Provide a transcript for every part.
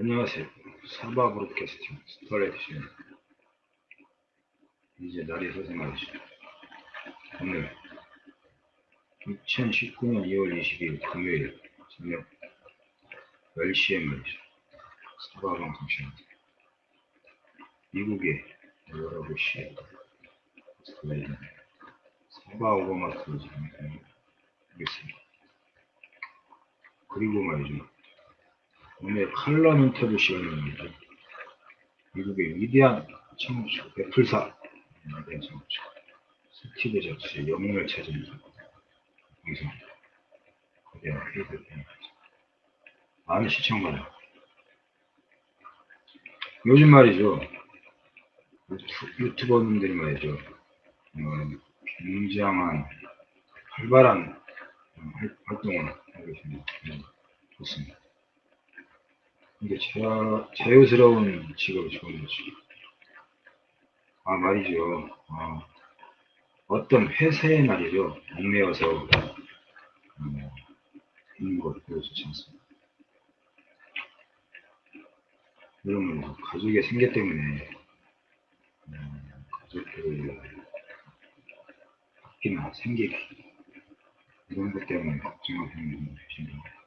안녕하세요. 사바 브로드캐스팅 스타레이트입니다. 이제 날이 말이죠. 오늘 2019년 2월 22일 금요일 저녁 10시에 말이죠. 사바 방송 시간입니다. 미국의 12시에 스타레이트 사바 오버마트 진행하겠습니다. 그리고 말이죠. 오늘 칼럼 인터뷰 시간입니다. 미국의 위대한 창업주 애플사에 대한 창업주 스티브 잡스의 영웅을 찾은 방송 거대한 회의를 많은 시청 바랍 요즘 말이죠. 유튜, 버분들이 말이죠. 어, 굉장한 활발한 활동을 하고 있습니다. 네, 좋습니다. 이게 자, 자유스러운 직업이 거지. 아, 말이죠. 아, 어떤 회사의 말이죠. 얽매여서, 어, 있는 것, 별로 좋지 않습니다. 여러분, 가족의 생계 때문에, 음, 가족들을 바뀌나, 생계기, 이런 것 때문에 걱정하시는 분들 계십니다.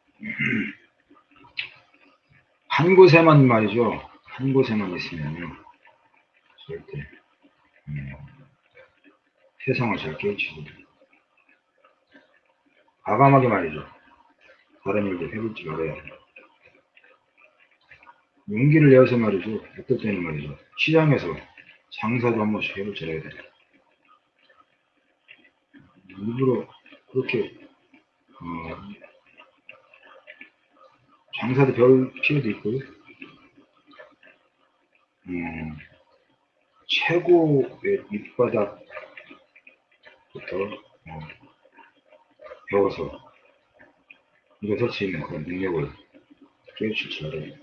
한 곳에만 말이죠. 한 곳에만 있으면 절대 음, 세상을 잘 깨우치고 과감하게 말이죠. 다른 일도 해볼 줄 알아야 해요. 용기를 내어서 말이죠. 어떨 때는 말이죠. 시장에서 장사도 한 번씩 해볼 줄 알아야 돼요. 일부러 그렇게 어, 장사도 별 필요도 있고요. 음, 최고의 밑바닥부터 어, 배워서 일어설 수 있는 그런 능력을 깨우칠 줄 알아요.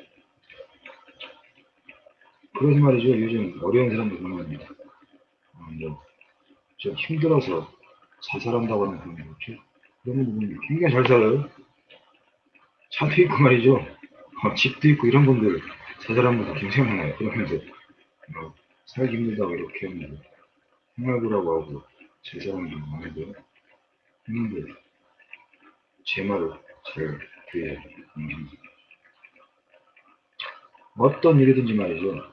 그러지 말이죠. 요즘 어려운 사람들 보면, 어, 뭐, 좀 힘들어서 자살한다고 하는 그런 거 있죠. 그런 분들 굉장히 잘 살아요. 차도 있고 말이죠. 어, 집도 있고 이런 분들 자살한 분들 굉장히 많아요. 그러면서 어, 살기 힘들다고 이렇게 하면 생활부라고 하고 자살하는 분들 많은데 했는데 제 말을 잘 귀에 음, 어떤 일이든지 말이죠.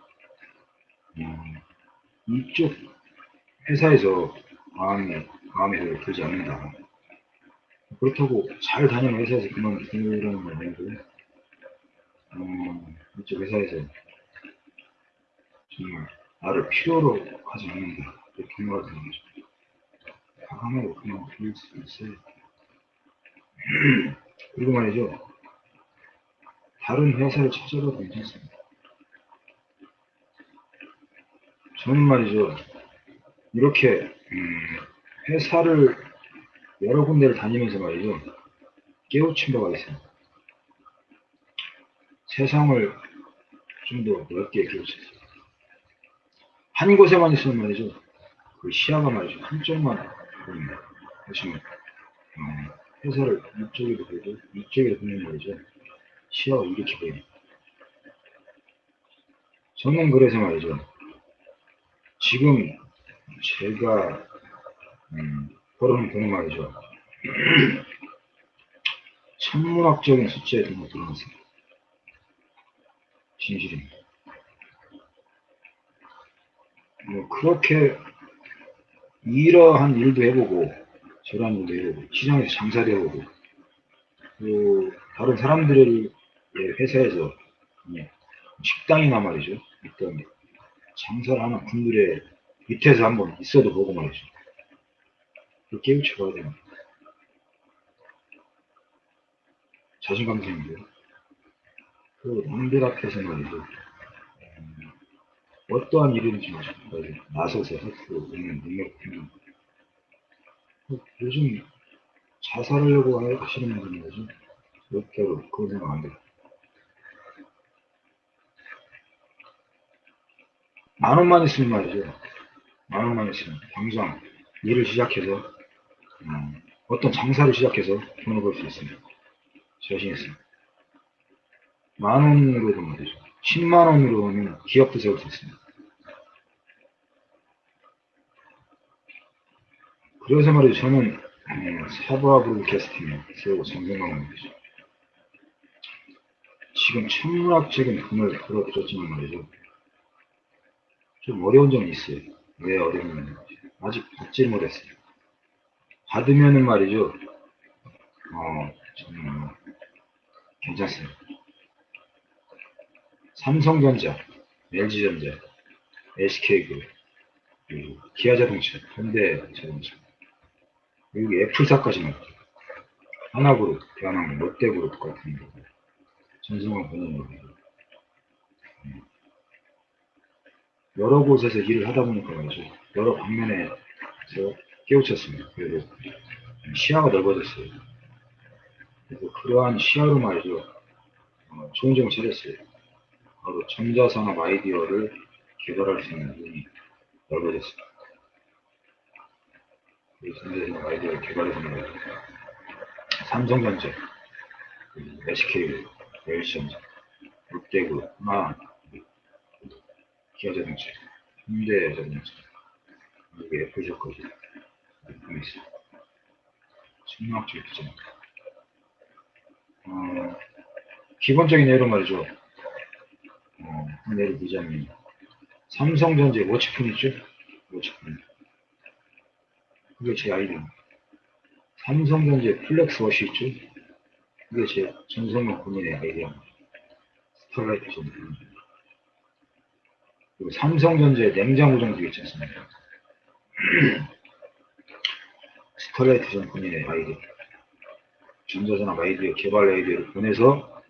음, 이쪽 회사에서 마음에, 마음에 들지 않는다. 그렇다고 잘 다니는 회사에서 그만두라는 건 아니고요. 음, 이쪽 회사에서 정말 나를 필요로 하지 않는다. 이렇게 생각을 하는 거죠. 과감하고 그냥 둘수 있어요. 그리고 말이죠. 다른 회사를 찾아봐도 괜찮습니다. 저는 말이죠. 이렇게 음, 회사를 여러 군데를 다니면서 말이죠. 깨우친 바가 있어요. 세상을 좀 더 넓게 깨우쳤어요. 한 곳에만 있으면 말이죠. 그 시야가 말이죠. 한쪽만 보입니다. 보시면, 어, 회사를 이쪽에도 보고, 이쪽에도 보면 말이죠. 시야가 이렇게 보입니다. 저는 그래서 말이죠. 지금 제가, 음, 그런 말이죠. 천문학적인 숫자에 등록 들어갔습니다. 진실입니다. 뭐 그렇게 이러한 일도 해보고 저러한 일도 해보고 시장에서 장사도 해보고 또 다른 사람들의 회사에서 식당이나 말이죠. 있던 장사를 하는 분들의 밑에서 한번 있어도 보고 말이죠. 깨우쳐 봐야 됩니다. 자신감 생기고요. 그 남들 앞에서 말이죠. 음, 어떠한 일인지 나서서 할수 있는 능력 때문에 요즘 자살하려고 하시는 분이 뭐죠? 절대로 그런 생각 안 돼요. 만 원만 있으면 말이죠. 만 원만 있으면 당장 일을 시작해서 음, 어떤 장사를 시작해서 돈을 벌 수 있습니다. 자신 있습니다. 만 원으로도 말이죠. 10만 원으로는 기업도 세울 수 있습니다. 그래서 말이죠. 저는 음, 사부아 브로드캐스팅에 세우고 성공한 말이죠. 지금 천문학적인 돈을 벌어들였지만 말이죠. 좀 어려운 점이 있어요. 왜 어려우냐면 아직 받지 못했어요. 받으면은 말이죠. 어, 뭐 괜찮습니다. 삼성전자, LG전자, SK그룹, 그리고 기아자동차, 현대자동차, 그리고 애플사까지 나왔죠. 하나그룹, 대한항공, 롯데그룹 같은 거, 전승환 본인으로 여러 곳에서 일을 하다 보니까 말이죠. 여러 방면에서 깨우쳤습니다. 그래도 시야가 넓어졌어요. 그래서 그러한 시야로 말이죠. 어, 좋은 점을 찾았어요. 바로 전자산업 아이디어를 개발할 수 있는 눈이 넓어졌습니다. 이 전자산업 아이디어를 개발해서 말이죠. 삼성전자, SK, LG전자, 롯데그룹, 하나, 기아자동차, 현대자동차, 이게 애플샷까지 느낌이 있어요. 천문학적 기전. 어, 기본적인 예로 말이죠. 어, 한 예를 들자면, 삼성전자 워치폰 있죠? 워치폰. 그게 제 아이디어입니다. 삼성전자 플렉스 워시 있죠? 그게 제 전성명 본인의 아이디어입니다. 스타라이트 전문. 그리고 삼성전자의 냉장고 정도 있지 않습니까? 스타라이트 전 본인의 아이디어. 전자산업 아이디어, 개발 아이디어를 보내서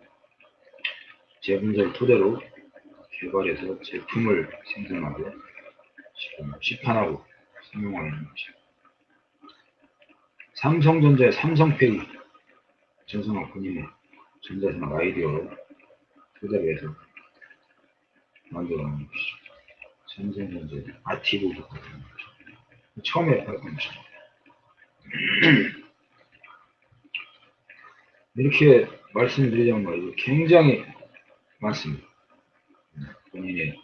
제 분석을 토대로 개발해서 제품을 생산하고 시판하고 있는 것입니다. 삼성전자의 삼성페이 전산업 본인의 전자산업 아이디어로 토대로 해서 만들어놓은 것이죠. 삼성전자 아티브 같은 거죠. 처음에 발표한 것이죠. 이렇게 말씀드리자면 말이죠. 굉장히 많습니다. 본인의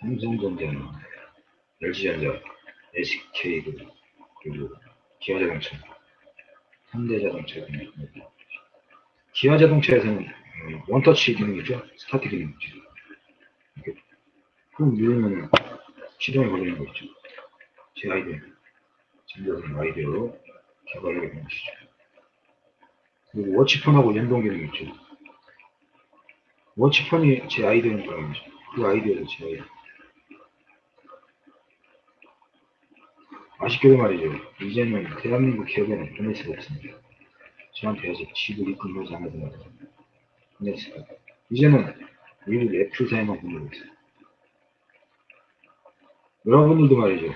삼성전자나 LG전자, SK 그리고 기아자동차, 현대자동차 등이 기아자동차에서는 원터치 기능이죠. 스타트 기능이죠. 이렇게 꾹 누르면 시동이 걸리는 거 있죠. 제 아이디어, 전자적인 아이디어로 개발하게 된 것이죠. 그리고 워치폰하고 연동 기능이 있죠. 워치폰이 제 아이디어인 거죠. 그 아이디어도 제 아이디어. 아쉽게도 말이죠. 이제는 대한민국 기업에는 보낼 수가 없습니다. 저한테 아직 집을 입금하지 않아서 말이죠. 보낼 수가 없어요. 이제는 미국 애플사에만 보내고 있어요. 여러분들도 말이죠.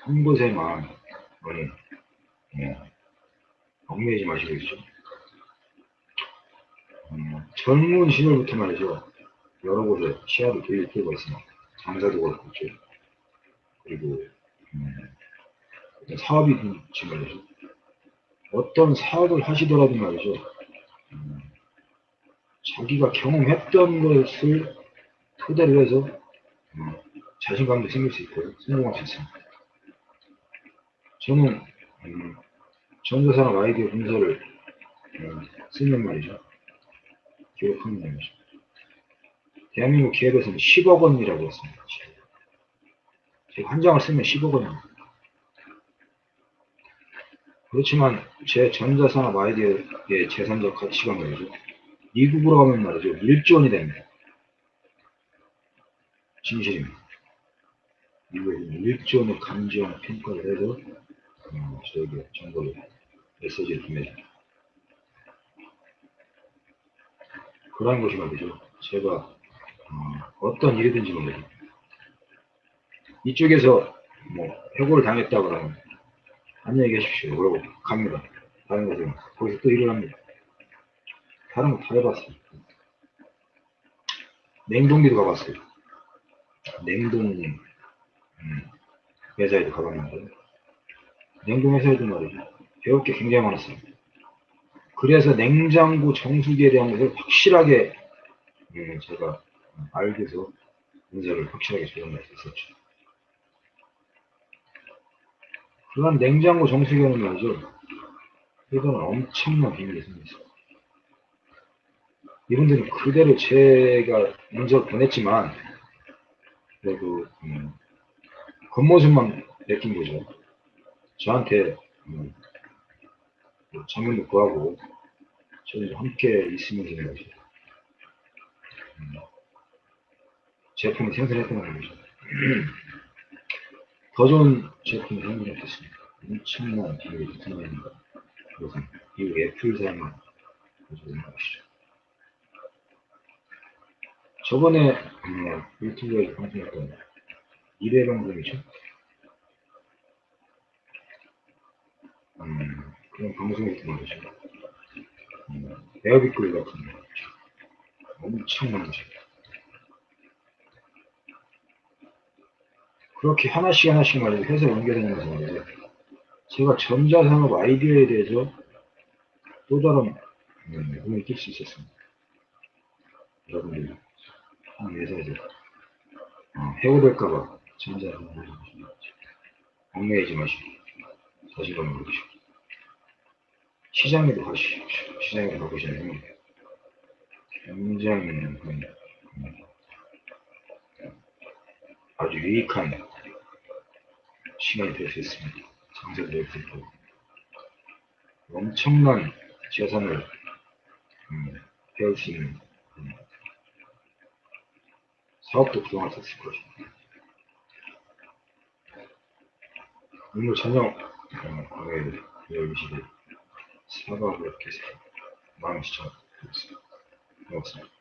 한 곳에만 많이 예, 얽매이지 마시고 있죠. 음, 젊은 시절부터 말이죠. 여러 곳에 시야를 돌릴 필요가 있습니다. 장사도 그렇고 있죠. 그리고 음, 사업이 있지 말이죠. 어떤 사업을 하시더라도 말이죠. 음, 자기가 경험했던 것을 토대로 해서 음, 자신감도 생길 수 있고 성공할 수 있습니다. 저는 음, 전자산업 아이디어 분석을 음, 쓰는 말이죠. 기록하는 말이죠. 대한민국 기업에서는 10억 원이라고 했습니다. 제가 한 장을 쓰면 10억 원입니다. 그렇지만 제 전자산업 아이디어의 재산적 가치가 말이죠. 미국으로 가면 말이죠. 1조 원이 됩니다. 진실입니다. 미국에서 1조 원의 감지형 평가를 해서 어, 저에게 정보를 메시지를 보내줍니다. 그러한 것이 말이죠. 제가 어, 떤 일이든지 말이죠. 이쪽에서 뭐 해고를 당했다 그러면 안녕히 계십시오. 그러고 갑니다. 다른 곳에 거기서 또 일을 합니다. 다른 거 다 해봤어요. 냉동기도 가봤어요. 냉동 음, 회사에도 가봤는데 냉동 회사에도 말이죠. 배울 게 굉장히 많았어요. 그래서 냉장고 정수기에 대한 것을 확실하게 예, 제가 알게서 문제를 확실하게 조정할 수 있었죠. 그간 냉장고 정수기에는 말이죠. 이거는 엄청난 비밀이 생겼어요. 이분들은 그대로 제가 문제를 보냈지만, 그래도, 음, 겉모습만 맡긴 거죠. 저한테, 음, 뭐 구하고, 저는 함께 있으면 되는 거죠. 음, 제품을 생산했던 거죠. 더 좋은 제품을 생산했겠습니다. 엄청난 비밀이 생산합니다. 그것은 이 애플 사용을 가지고 것이죠. 저번에 음, 유튜브에 방송했던 1회 방송이죠. 음, 방송이 있던 거죠. 음, 에어비클 같은 거. 엄청난 거죠. 그렇게 하나씩 하나씩 말이죠. 회사 연결되면서 말이죠. 제가 전자산업 아이디어에 대해서 또 다른 음, 눈을 띌수 있었습니다. 여러분들이 한 회사에서 어, 해고될까봐 전자산업 얽매이지 마시고 자신감을 가지시고 시장에도 가시십시오. 시장에 가보시면 굉장히 음, 음, 아주 유익한 시간이 될 수 있습니다. 장사도 될 수 있고 엄청난 재산을 음, 배울 수 있는 음, 사업도 구성할 수 있을 것입니다. 오늘 저녁 어, 광해를 열시대 사과를 이렇게 시청을 드리겠습니다. 고맙습니다.